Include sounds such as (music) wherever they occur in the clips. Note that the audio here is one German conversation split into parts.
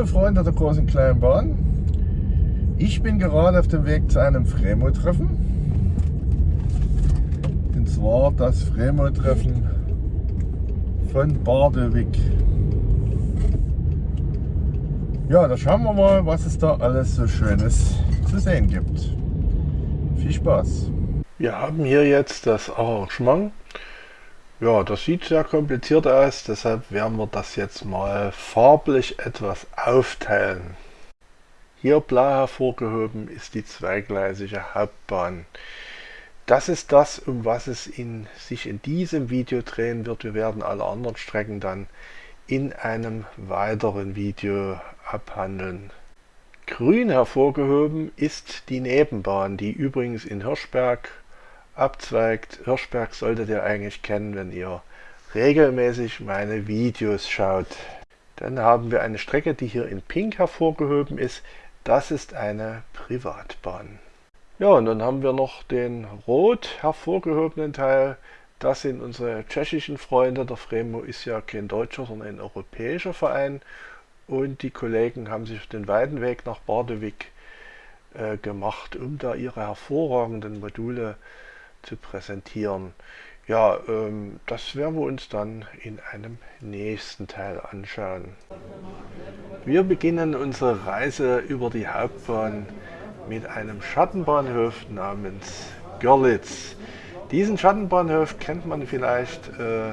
Liebe Freunde der großen kleinen Bahn, ich bin gerade auf dem Weg zu einem Fremo-Treffen. Und zwar das Fremo-Treffen von Bardewig. Ja, da schauen wir mal, was es da alles so Schönes zu sehen gibt. Viel Spaß! Wir haben hier jetzt das Arrangement ja, das sieht sehr kompliziert aus, deshalb werden wir das jetzt mal farblich etwas aufteilen. Hier blau hervorgehoben ist die zweigleisige Hauptbahn. Das ist das, um was es in, sich in diesem Video drehen wird. Wir werden alle anderen Strecken dann in einem weiteren Video abhandeln. Grün hervorgehoben ist die Nebenbahn, die übrigens in Hirschberg abzweigt. Hirschberg solltet ihr eigentlich kennen, wenn ihr regelmäßig meine Videos schaut. Dann haben wir eine Strecke, die hier in Pink hervorgehoben ist. Das ist eine Privatbahn. Ja, und dann haben wir noch den rot hervorgehobenen Teil. Das sind unsere tschechischen Freunde. Der Fremo ist ja kein deutscher, sondern ein europäischer Verein. Und die Kollegen haben sich den weiten Weg nach Bardewig äh, gemacht, um da ihre hervorragenden Module zu präsentieren. Ja, ähm, das werden wir uns dann in einem nächsten Teil anschauen. Wir beginnen unsere Reise über die Hauptbahn mit einem Schattenbahnhof namens Görlitz. Diesen Schattenbahnhof kennt man vielleicht äh,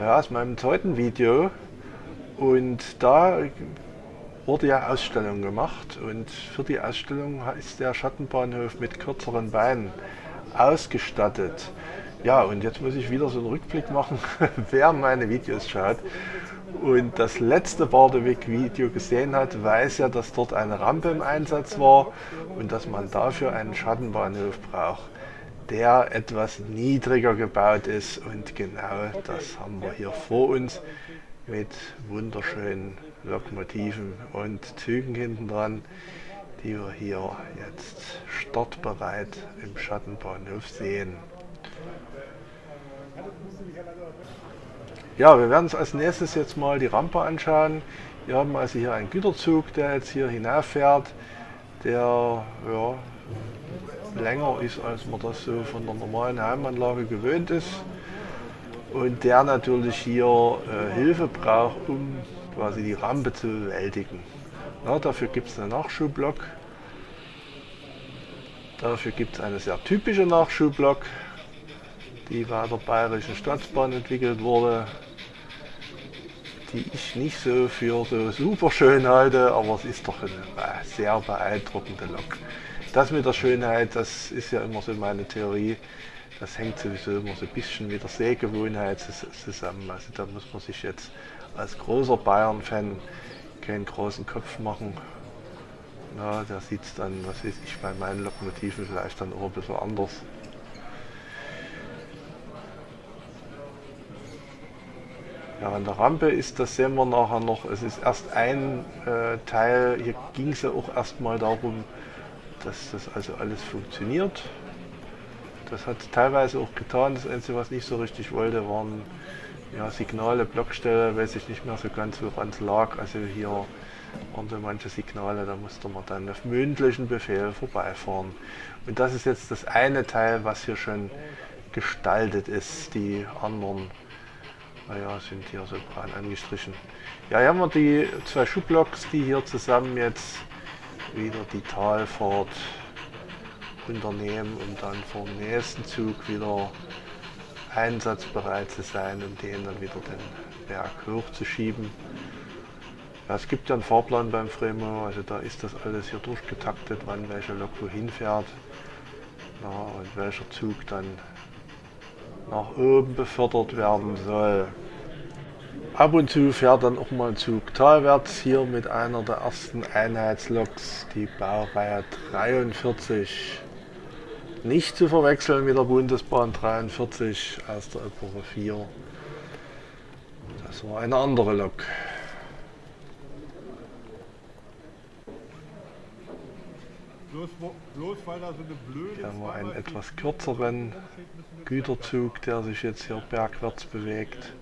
ja, aus meinem zweiten Video und da wurde ja Ausstellung gemacht und für die Ausstellung ist der Schattenbahnhof mit kürzeren Beinen ausgestattet. Ja, und jetzt muss ich wieder so einen Rückblick machen, (laughs) wer meine Videos schaut und das letzte Bardewig-Video gesehen hat, weiß ja, dass dort eine Rampe im Einsatz war und dass man dafür einen Schattenbahnhof braucht, der etwas niedriger gebaut ist. Und genau das haben wir hier vor uns mit wunderschönen Lokomotiven und Zügen hinten dran die wir hier jetzt startbereit im Schattenbahnhof sehen. Ja, wir werden uns als nächstes jetzt mal die Rampe anschauen. Wir haben also hier einen Güterzug, der jetzt hier hinauffährt, der ja, länger ist, als man das so von der normalen Heimanlage gewöhnt ist und der natürlich hier äh, Hilfe braucht, um quasi die Rampe zu bewältigen. Ja, dafür gibt es einen Nachschubblock. Dafür gibt es eine sehr typische Nachschubblock, die bei der Bayerischen Staatsbahn entwickelt wurde, die ich nicht so für so super schön halte, aber es ist doch eine sehr beeindruckende Lok. Das mit der Schönheit, das ist ja immer so meine Theorie, das hängt sowieso immer so ein bisschen mit der Sehgewohnheit zusammen. Also da muss man sich jetzt als großer Bayern-Fan keinen großen Kopf machen. Ja, der sieht es dann, was weiß ich, bei meinen Lokomotiven vielleicht dann auch ein bisschen anders. Ja, an der Rampe ist, das sehen wir nachher noch, es ist erst ein äh, Teil, hier ging es ja auch erstmal darum, dass das also alles funktioniert. Das hat teilweise auch getan, das Einzige, was nicht so richtig wollte, waren ja, Signale, Blockstelle, weiß ich nicht mehr so ganz, woran es lag. Also hier waren so manche Signale, da musste man dann auf mündlichen Befehl vorbeifahren. Und das ist jetzt das eine Teil, was hier schon gestaltet ist. Die anderen naja, sind hier so braun angestrichen. Ja, hier haben wir die zwei Schubblocks, die hier zusammen jetzt wieder die Talfahrt unternehmen, um dann vor dem nächsten Zug wieder einsatzbereit zu sein, um den dann wieder den Berg hochzuschieben. Ja, es gibt ja einen Fahrplan beim Fremo, also da ist das alles hier durchgetaktet, wann welche Lok wohin fährt ja, und welcher Zug dann nach oben befördert werden soll. Ab und zu fährt dann auch mal ein Zug talwärts, hier mit einer der ersten Einheitsloks, die Baureihe 43. Nicht zu verwechseln mit der Bundesbahn 43 aus der Epoche 4. Das war eine andere Lok. Bloß, bloß weil da so eine blöde Hier haben wir einen etwas kürzeren Güterzug, der sich jetzt hier bergwärts bewegt.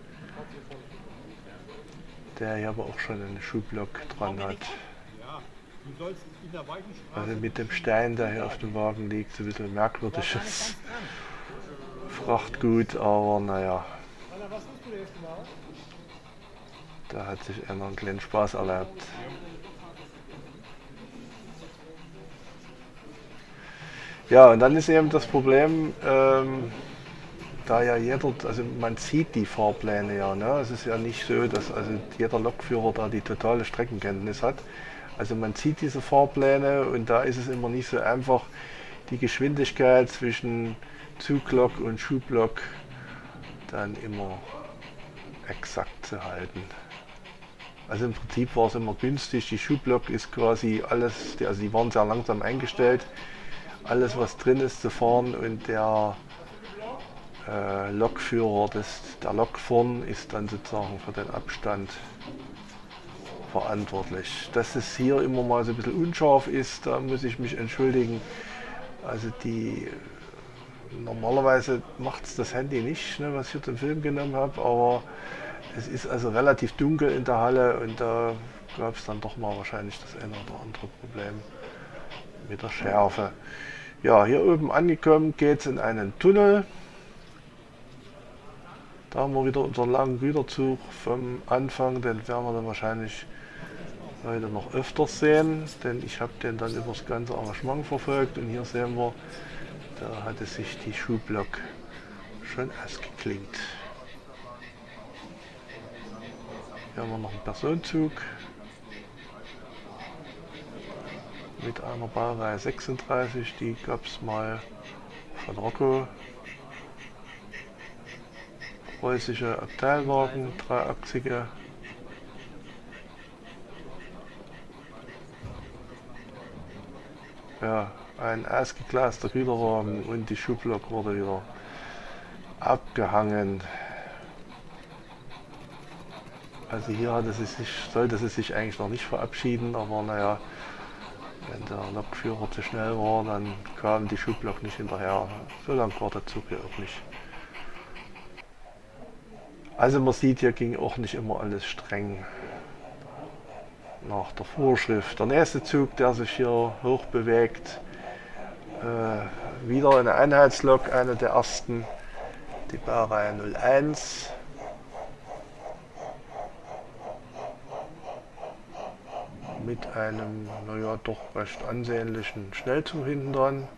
der hier aber auch schon einen Schublok dran hat. Also mit dem Stein, der hier auf dem Wagen liegt, so ein bisschen merkwürdiges Frachtgut, aber naja. Da hat sich einer einen kleinen Spaß erlaubt. Ja, und dann ist eben das Problem, ähm, da ja jeder, also man sieht die Fahrpläne ja, ne? es ist ja nicht so, dass also jeder Lokführer da die totale Streckenkenntnis hat. Also man sieht diese Fahrpläne und da ist es immer nicht so einfach, die Geschwindigkeit zwischen Zuglok und Schublok dann immer exakt zu halten. Also im Prinzip war es immer günstig, die Schublok ist quasi alles, also die waren sehr langsam eingestellt, alles was drin ist zu fahren und der äh, Lokführer, des, der Lok vorn ist dann sozusagen für den Abstand verantwortlich. Dass es hier immer mal so ein bisschen unscharf ist, da muss ich mich entschuldigen. Also die normalerweise macht es das Handy nicht, ne, was ich hier den Film genommen habe, aber es ist also relativ dunkel in der Halle und da gab es dann doch mal wahrscheinlich das eine oder andere Problem mit der Schärfe. Ja, hier oben angekommen geht es in einen Tunnel. Da haben wir wieder unseren langen Güterzug vom Anfang, den werden wir dann wahrscheinlich heute noch öfters sehen, denn ich habe den dann über das ganze Arrangement verfolgt und hier sehen wir, da hatte sich die Schuhblock schon ausgeklingt. Hier haben wir noch einen Personenzug mit einer Baureihe 36, die gab es mal von Rocco preußische Abteilwagen, dreiachsige. Ja, ein ausgeglaster Güterwagen und die Schublok wurde wieder abgehangen. Also hier hatte sie sich, sollte sie sich eigentlich noch nicht verabschieden, aber naja, wenn der Lokführer zu schnell war, dann kam die Schublok nicht hinterher. So lang war der Zug hier auch nicht. Also man sieht, hier ging auch nicht immer alles streng nach der Vorschrift. Der nächste Zug, der sich hier hoch bewegt, äh, wieder eine Einheitslok, eine der ersten, die Baureihe 01. Mit einem, naja, doch recht ansehnlichen Schnellzug hinten dran.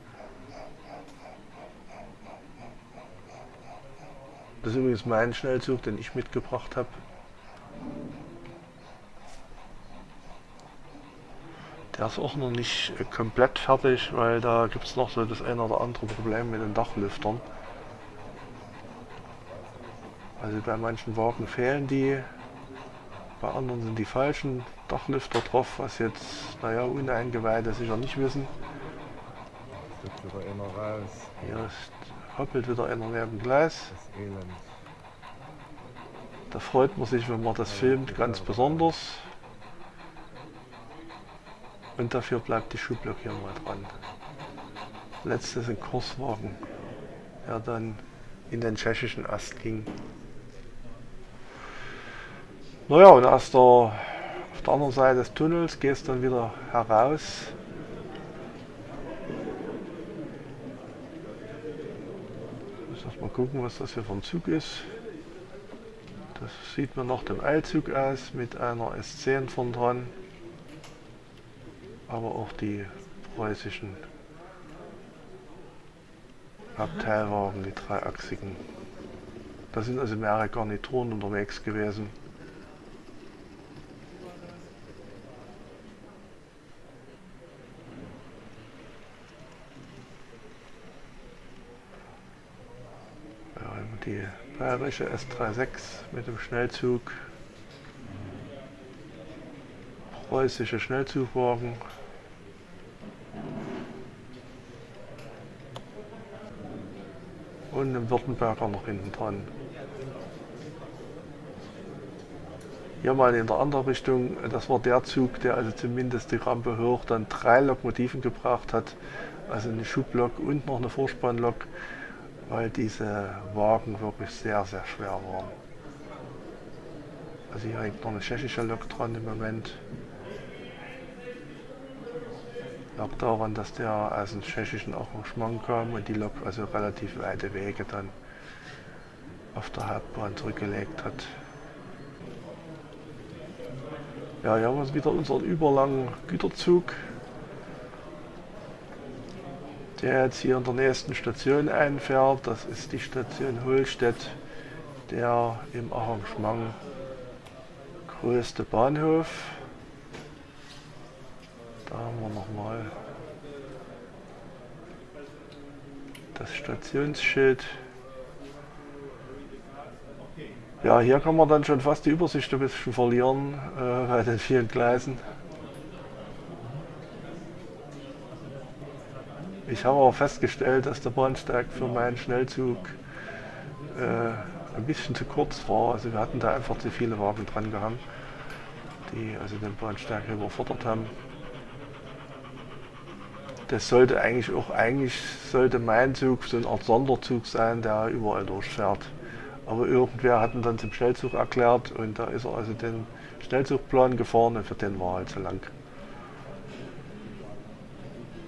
Das ist übrigens mein Schnellzug, den ich mitgebracht habe. Der ist auch noch nicht komplett fertig, weil da gibt es noch so das eine oder andere Problem mit den Dachlüftern. Also bei manchen Wagen fehlen die, bei anderen sind die falschen Dachlüfter drauf, was jetzt, naja, Uneingeweihte sicher nicht wissen. Jetzt wieder einer raus. Hier ist hoppelt wieder einer neben Gleis. Da freut man sich, wenn man das filmt, ganz besonders. Und dafür bleibt die Schublok hier mal dran. Letztes ein Kurswagen, der dann in den tschechischen Ast ging. Naja, und aus der, auf der anderen Seite des Tunnels geht es dann wieder heraus gucken, was das hier für ein Zug ist. Das sieht man nach dem Eilzug aus mit einer S10 von dran. Aber auch die preußischen Abteilwagen, die dreiachsigen. Da sind also mehrere Garnituren unterwegs gewesen. die bayerische S36 mit dem Schnellzug, preußische Schnellzugwagen, und im Württemberger noch hinten dran. Hier mal in der anderen Richtung, das war der Zug, der also zumindest die Rampe hoch dann drei Lokomotiven gebracht hat, also eine Schublok und noch eine Vorspannlok weil diese Wagen wirklich sehr, sehr schwer waren. Also hier hängt noch eine tschechische Lok dran im Moment. Lag daran, dass der aus dem tschechischen Arrangement kam und die Lok also relativ weite Wege dann auf der Hauptbahn zurückgelegt hat. Ja, hier haben wir wieder unseren überlangen Güterzug, der jetzt hier in der nächsten Station einfährt. Das ist die Station Holstedt, der im Arrangement größte Bahnhof. Da haben wir nochmal das Stationsschild. Ja, hier kann man dann schon fast die Übersicht ein bisschen verlieren äh, bei den vielen Gleisen. Ich habe auch festgestellt, dass der Bahnsteig für meinen Schnellzug äh, ein bisschen zu kurz war. Also wir hatten da einfach zu viele Wagen dran gehangen, die also den Bahnsteig überfordert haben das sollte eigentlich auch, eigentlich sollte mein Zug so eine Art Sonderzug sein, der überall durchfährt. Aber irgendwer hat ihn dann zum Schnellzug erklärt und da ist er also den Schnellzugplan gefahren und für den war er halt zu lang.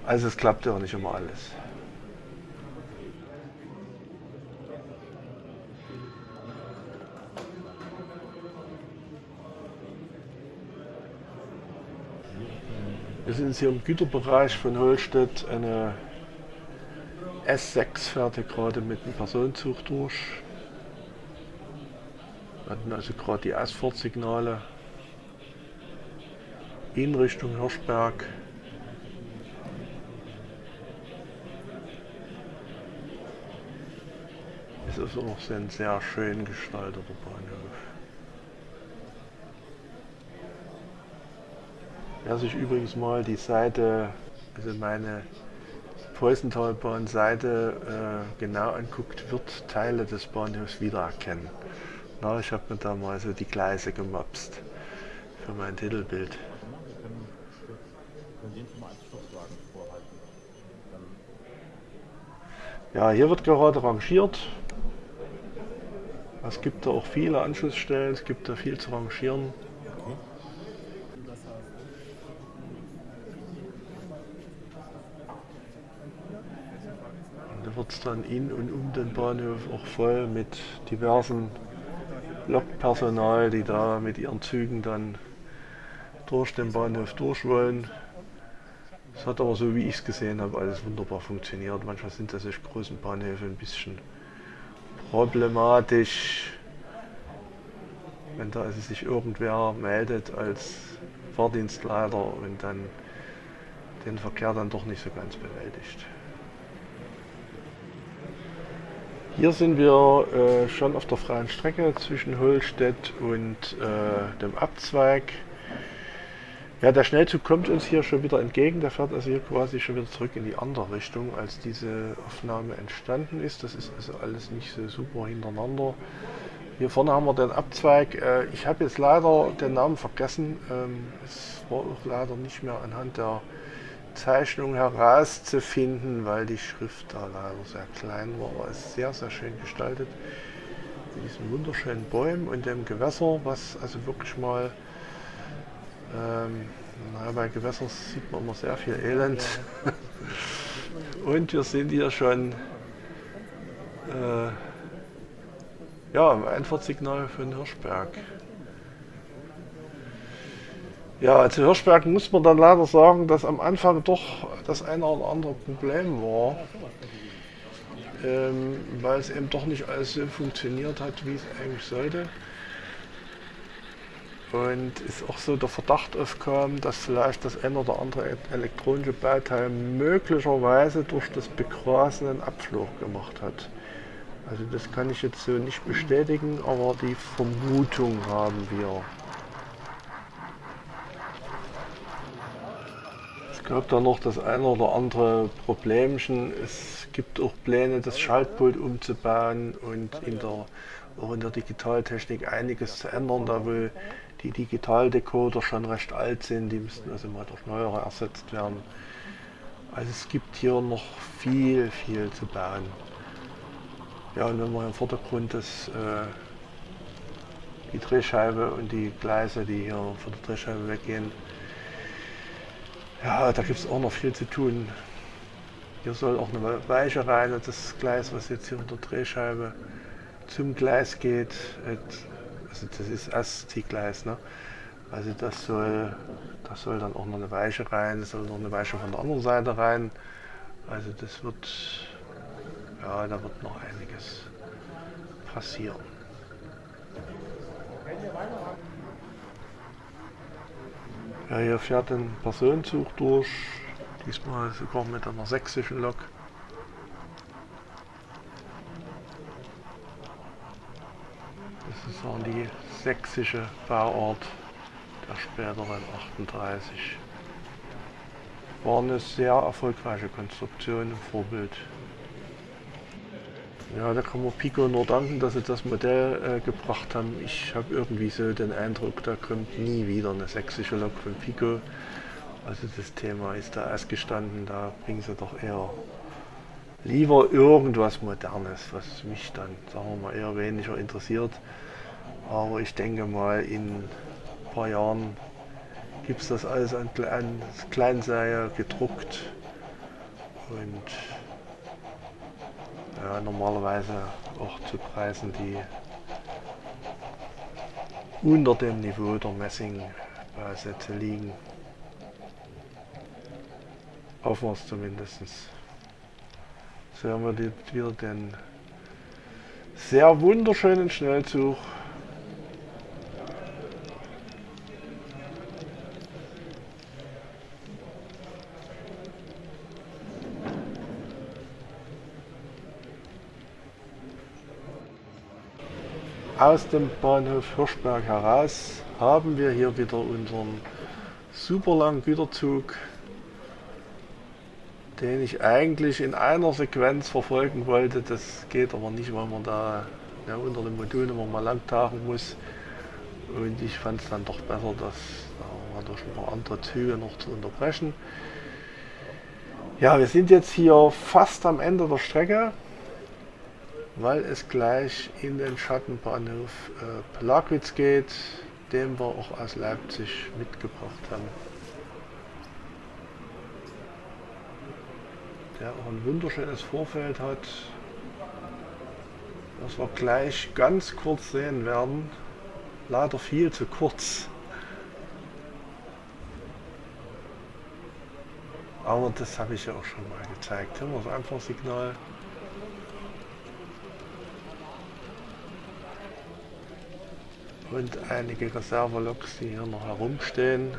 Also es klappt ja nicht immer alles. Wir sind hier im Güterbereich von Holstedt. Eine S6 fährt hier gerade mit einem Personenzug durch. Wir hatten also gerade die Ausfahrtsignale in Richtung Hirschberg. Es ist auch ein sehr schön gestalteter Bahnhof. Wer sich übrigens mal die Seite, also meine Preußentalbahn-Seite äh, genau anguckt, wird Teile des Bahnhofs wiedererkennen. Na, ich habe mir da mal so die Gleise gemapst für mein Titelbild. Ja, hier wird gerade rangiert. Es gibt da auch viele Anschlussstellen, es gibt da viel zu rangieren. Wird es dann in und um den Bahnhof auch voll mit diversen Lokpersonal, die da mit ihren Zügen dann durch den Bahnhof durch wollen. Es hat aber so wie ich es gesehen habe alles wunderbar funktioniert. Manchmal sind das solche großen Bahnhöfe ein bisschen problematisch, wenn da also sich irgendwer meldet als Fahrdienstleiter und dann den Verkehr dann doch nicht so ganz bewältigt. Hier sind wir äh, schon auf der freien Strecke zwischen Holstedt und äh, dem Abzweig. Ja, der Schnellzug kommt uns hier schon wieder entgegen. Der fährt also hier quasi schon wieder zurück in die andere Richtung, als diese Aufnahme entstanden ist. Das ist also alles nicht so super hintereinander. Hier vorne haben wir den Abzweig. Äh, ich habe jetzt leider den Namen vergessen. Ähm, es war auch leider nicht mehr anhand der Zeichnung herauszufinden, weil die Schrift da leider sehr klein war. Aber es ist sehr, sehr schön gestaltet. Mit diesen wunderschönen Bäumen und dem Gewässer, was also wirklich mal, ähm, naja, bei Gewässern sieht man immer sehr viel Elend. (laughs) und wir sind hier schon äh, ja, im Einfahrtsignal von Hirschberg. Ja, zu Hirschberg muss man dann leider sagen, dass am Anfang doch das eine oder andere Problem war, ähm, weil es eben doch nicht alles so funktioniert hat, wie es eigentlich sollte. Und es auch so der Verdacht aufkam, dass vielleicht das eine oder andere elektronische Bauteil möglicherweise durch das Begrasen einen Abflug gemacht hat. Also das kann ich jetzt so nicht bestätigen, aber die Vermutung haben wir. Gab da noch das eine oder andere Problemchen. Es gibt auch Pläne, das Schaltpult umzubauen und in der, auch in der Digitaltechnik einiges zu ändern, da wohl die Digitaldecoder schon recht alt sind, die müssten also mal durch neuere ersetzt werden. Also es gibt hier noch viel, viel zu bauen. Ja, und wenn man im Vordergrund das äh, die Drehscheibe und die Gleise, die hier von der Drehscheibe weggehen. Ja, da gibt es auch noch viel zu tun. Hier soll auch eine Weiche rein und das Gleis, was jetzt hier unter Drehscheibe zum Gleis geht, also das ist ASTI-Gleis, ne? also das soll, das soll dann auch noch eine Weiche rein, es soll noch eine Weiche von der anderen Seite rein. Also das wird, ja, da wird noch einiges passieren. Ja, hier fährt ein Personenzug durch, diesmal sogar mit einer sächsischen Lok. Das ist auch die sächsische Bauart der späteren 38. War eine sehr erfolgreiche Konstruktion im Vorbild. Ja, da kann man Pico nur danken, dass sie das Modell äh, gebracht haben. Ich habe irgendwie so den Eindruck, da kommt nie wieder eine sächsische Lok von Pico. Also das Thema ist da ausgestanden, da bringen sie doch eher lieber irgendwas Modernes, was mich dann, sagen wir mal, eher weniger interessiert. Aber ich denke mal, in ein paar Jahren gibt es das alles an, an Kleinserie gedruckt und ja, normalerweise auch zu Preisen, die unter dem Niveau der Messing-Sätze liegen. Hoffen wir es zumindest. So haben wir wieder den sehr wunderschönen Schnellzug Aus dem Bahnhof Hirschberg heraus haben wir hier wieder unseren super langen Güterzug, den ich eigentlich in einer Sequenz verfolgen wollte. Das geht aber nicht, weil man da ja, unter dem Modul immer mal lang tauchen muss. Und ich fand es dann doch besser, das äh, durch ein paar andere Züge noch zu unterbrechen. Ja, wir sind jetzt hier fast am Ende der Strecke weil es gleich in den Schattenbahnhof äh, Plagwitz geht, den wir auch aus Leipzig mitgebracht haben. Der auch ein wunderschönes Vorfeld hat, das wir gleich ganz kurz sehen werden. Leider viel zu kurz. Aber das habe ich ja auch schon mal gezeigt. Haben wir das Einfachsignal. Und einige Reserveloks, die hier noch herumstehen.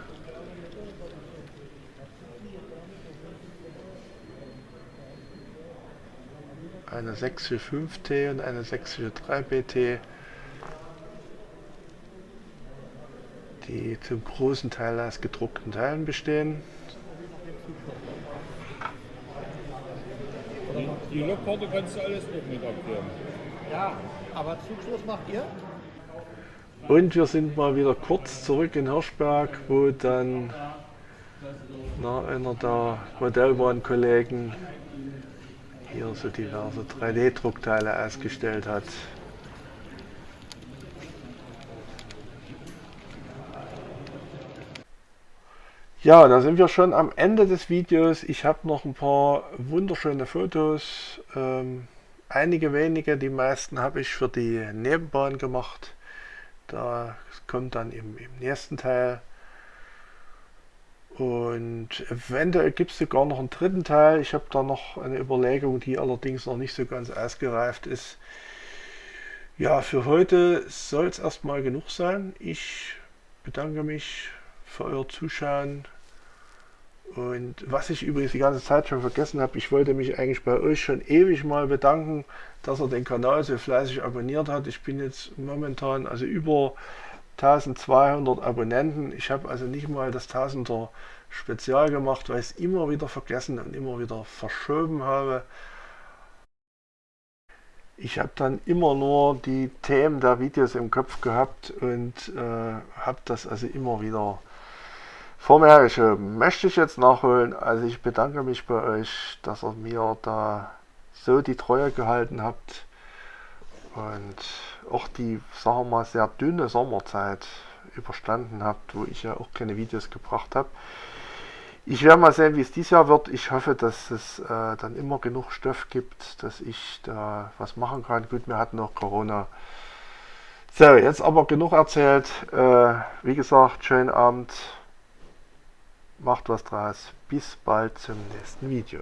Eine 645T und eine 643BT, die zum großen Teil aus gedruckten Teilen bestehen. Die Lokkarte kannst du alles noch mit abklären. Ja, aber Zugschluss macht ihr? Und wir sind mal wieder kurz zurück in Hirschberg, wo dann na, einer der Modellbahnkollegen hier so diverse 3D-Druckteile ausgestellt hat. Ja, da sind wir schon am Ende des Videos. Ich habe noch ein paar wunderschöne Fotos. Ähm, einige wenige, die meisten habe ich für die Nebenbahn gemacht. Da kommt dann im, im nächsten Teil. Und eventuell gibt es sogar noch einen dritten Teil. Ich habe da noch eine Überlegung, die allerdings noch nicht so ganz ausgereift ist. Ja, für heute soll es erstmal genug sein. Ich bedanke mich für euer Zuschauen. Und was ich übrigens die ganze Zeit schon vergessen habe, ich wollte mich eigentlich bei euch schon ewig mal bedanken, dass er den Kanal so fleißig abonniert hat. Ich bin jetzt momentan also über 1200 Abonnenten. Ich habe also nicht mal das 1000er Spezial gemacht, weil ich es immer wieder vergessen und immer wieder verschoben habe. Ich habe dann immer nur die Themen der Videos im Kopf gehabt und äh, habe das also immer wieder vor mir hergeschoben. Möchte ich jetzt nachholen. Also ich bedanke mich bei euch, dass ihr mir da so die Treue gehalten habt. und auch die, sagen wir mal, sehr dünne Sommerzeit überstanden habt, wo ich ja auch keine Videos gebracht habe. Ich werde mal sehen, wie es dieses Jahr wird. Ich hoffe, dass es äh, dann immer genug Stoff gibt, dass ich da was machen kann. Gut, wir hatten noch Corona. So, jetzt aber genug erzählt. Äh, wie gesagt, schönen Abend. Macht was draus. Bis bald zum nächsten Video.